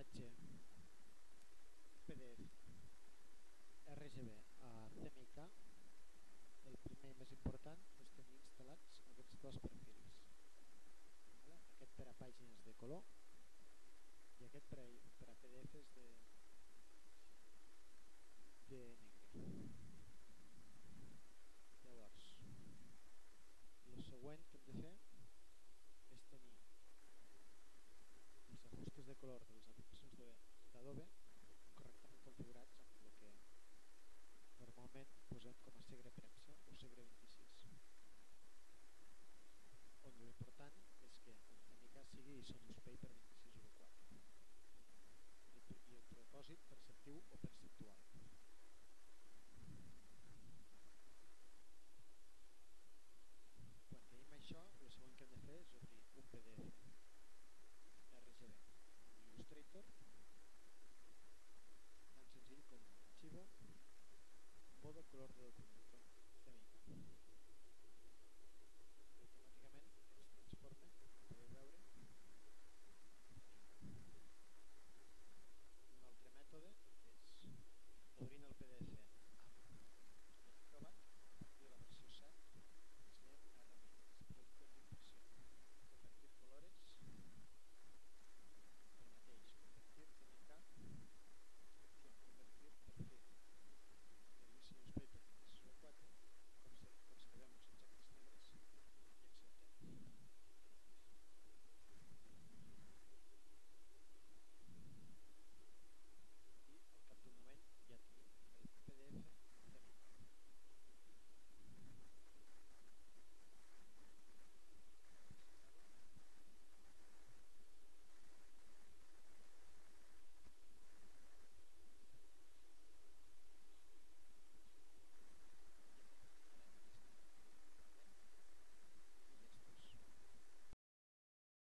imatge PDF RGB a CMYK el primer i més important és tenir instal·lats aquests dos perfils aquest per a pàgines de color i aquest per a, per a PDFs de, actual quan tenim això el següent que hem de fer és obrir un PDF. RGB Illustrator tan senzill com arxivo. Modo color de document